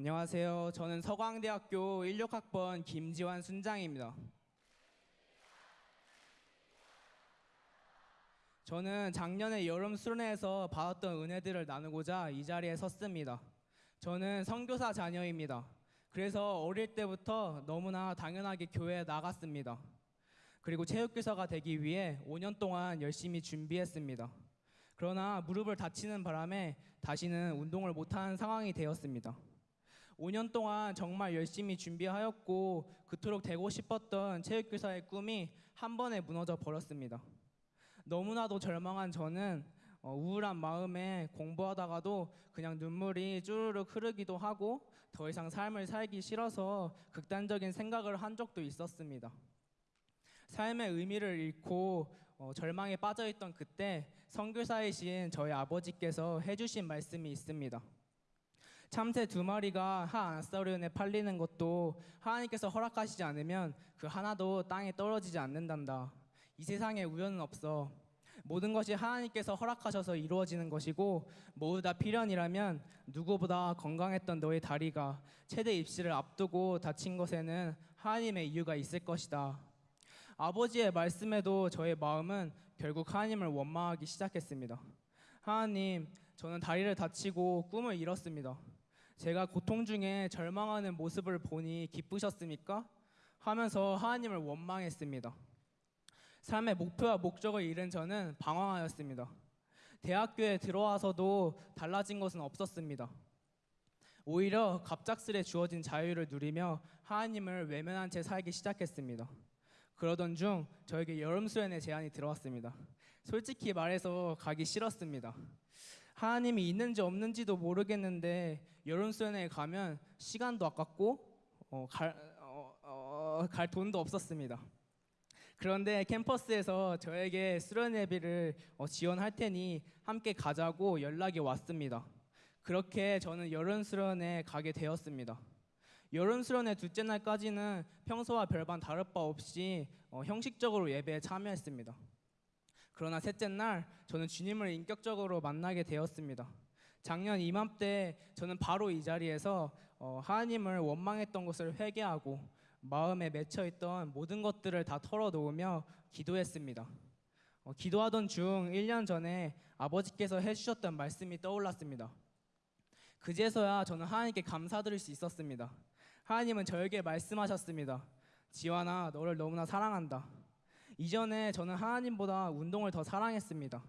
안녕하세요. 저는 서광대학교 16학번 김지환 순장입니다. 저는 작년에 여름 수련회에서 받았던 은혜들을 나누고자 이 자리에 섰습니다. 저는 선교사 자녀입니다. 그래서 어릴 때부터 너무나 당연하게 교회에 나갔습니다. 그리고 체육교사가 되기 위해 5년 동안 열심히 준비했습니다. 그러나 무릎을 다치는 바람에 다시는 운동을 못하는 상황이 되었습니다. 5년 동안 정말 열심히 준비하였고 그토록 되고 싶었던 체육교사의 꿈이 한 번에 무너져 버렸습니다. 너무나도 절망한 저는 어, 우울한 마음에 공부하다가도 그냥 눈물이 쭈르륵 흐르기도 하고 더 이상 삶을 살기 싫어서 극단적인 생각을 한 적도 있었습니다. 삶의 의미를 잃고 어, 절망에 빠져있던 그때 선교사이신 저희 아버지께서 해주신 말씀이 있습니다. 참새 두 마리가 한 아싸리온에 팔리는 것도 하나님께서 허락하시지 않으면 그 하나도 땅에 떨어지지 않는단다. 이 세상에 우연은 없어. 모든 것이 하나님께서 허락하셔서 이루어지는 것이고 모두 다 필연이라면 누구보다 건강했던 너의 다리가 최대 입시를 앞두고 다친 것에는 하나님의 이유가 있을 것이다. 아버지의 말씀에도 저의 마음은 결국 하나님을 원망하기 시작했습니다. 하나님, 저는 다리를 다치고 꿈을 잃었습니다. 제가 고통 중에 절망하는 모습을 보니 기쁘셨습니까? 하면서 하나님을 원망했습니다. 삶의 목표와 목적을 잃은 저는 방황하였습니다. 대학교에 들어와서도 달라진 것은 없었습니다. 오히려 갑작스레 주어진 자유를 누리며 하나님을 외면한 채 살기 시작했습니다. 그러던 중 저에게 여름 수련회 제안이 들어왔습니다. 솔직히 말해서 가기 싫었습니다. 하나님이 있는지 없는지도 모르겠는데 여름 수련회에 가면 시간도 아깝고 어, 갈, 어, 어, 갈 돈도 없었습니다. 그런데 캠퍼스에서 저에게 수련회비를 어, 지원할 테니 함께 가자고 연락이 왔습니다. 그렇게 저는 여름 수련회 가게 되었습니다. 여름 수련회 둘째 날까지는 평소와 별반 다를 바 없이 어, 형식적으로 예배에 참여했습니다. 그러나 셋째 날 저는 주님을 인격적으로 만나게 되었습니다. 작년 이맘때 저는 바로 이 자리에서 어, 하나님을 원망했던 것을 회개하고 마음에 맺혀 있던 모든 것들을 다 털어놓으며 기도했습니다. 어, 기도하던 중 1년 전에 아버지께서 해주셨던 말씀이 떠올랐습니다. 그제서야 저는 하나님께 감사드릴 수 있었습니다. 하나님은 저에게 말씀하셨습니다. 지환아, 너를 너무나 사랑한다. 이전에 저는 하나님보다 운동을 더 사랑했습니다.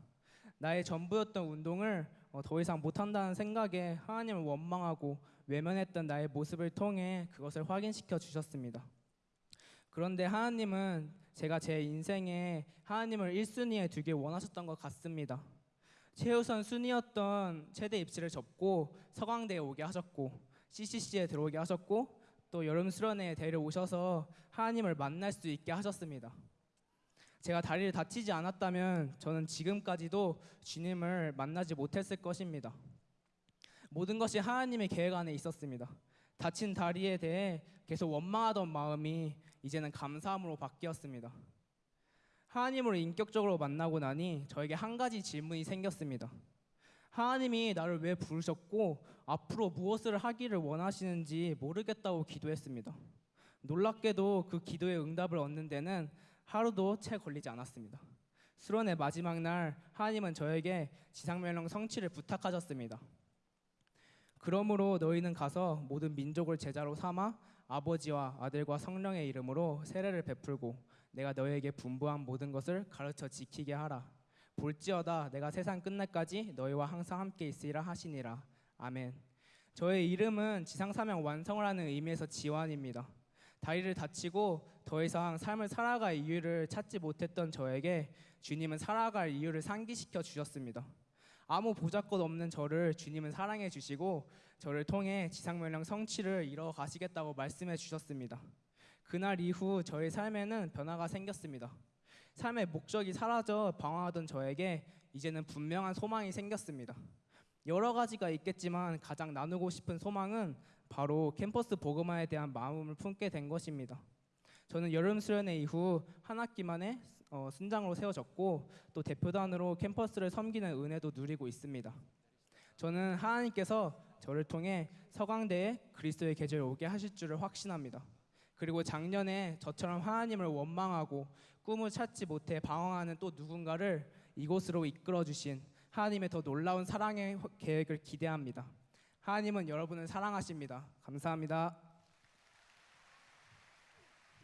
나의 전부였던 운동을 어, 더 이상 못한다는 생각에 하나님을 원망하고 외면했던 나의 모습을 통해 그것을 확인시켜 주셨습니다. 그런데 하나님은 제가 제 인생에 하나님을 1순위에 두길 원하셨던 것 같습니다. 최우선 순위였던 최대 입시를 접고 서강대에 오게 하셨고 CCC에 들어오게 하셨고 또 여름 수련회에 데려오셔서 하나님을 만날 수 있게 하셨습니다. 제가 다리를 다치지 않았다면 저는 지금까지도 주님을 만나지 못했을 것입니다. 모든 것이 하나님의 계획 안에 있었습니다. 다친 다리에 대해 계속 원망하던 마음이 이제는 감사함으로 바뀌었습니다. 하나님을 인격적으로 만나고 나니 저에게 한 가지 질문이 생겼습니다. 하나님이 나를 왜 부르셨고 앞으로 무엇을 하기를 원하시는지 모르겠다고 기도했습니다. 놀랍게도 그 기도의 응답을 얻는 데는 하루도 채 걸리지 않았습니다. 수련의 마지막 날 하나님은 저에게 지상명령 성취를 부탁하셨습니다. 그러므로 너희는 가서 모든 민족을 제자로 삼아 아버지와 아들과 성령의 이름으로 세례를 베풀고 내가 너희에게 분부한 모든 것을 가르쳐 지키게 하라. 볼지어다 내가 세상 끝날까지 너희와 항상 함께 있으리라 하시니라. 아멘. 저의 이름은 지상 사명 완성을 하는 의미에서 지환입니다. 다리를 다치고 더 이상 삶을 살아갈 이유를 찾지 못했던 저에게 주님은 살아갈 이유를 상기시켜 주셨습니다. 아무 보잘것 없는 저를 주님은 사랑해 주시고 저를 통해 지상명령 성취를 이뤄 가시겠다고 말씀해 주셨습니다. 그날 이후 저의 삶에는 변화가 생겼습니다. 삶의 목적이 사라져 방황하던 저에게 이제는 분명한 소망이 생겼습니다. 여러 가지가 있겠지만 가장 나누고 싶은 소망은 바로 캠퍼스 복음화에 대한 마음을 품게 된 것입니다. 저는 여름 수련회 이후 한 학기 만에 어, 순장으로 세워졌고 또 대표단으로 캠퍼스를 섬기는 은혜도 누리고 있습니다. 저는 하나님께서 저를 통해 서강대에 그리스도의 계절이 오게 하실 줄을 확신합니다. 그리고 작년에 저처럼 하나님을 원망하고 꿈을 찾지 못해 방황하는 또 누군가를 이곳으로 이끌어 주신 하나님의 더 놀라운 사랑의 계획을 기대합니다. 하나님은 여러분을 사랑하십니다. 감사합니다.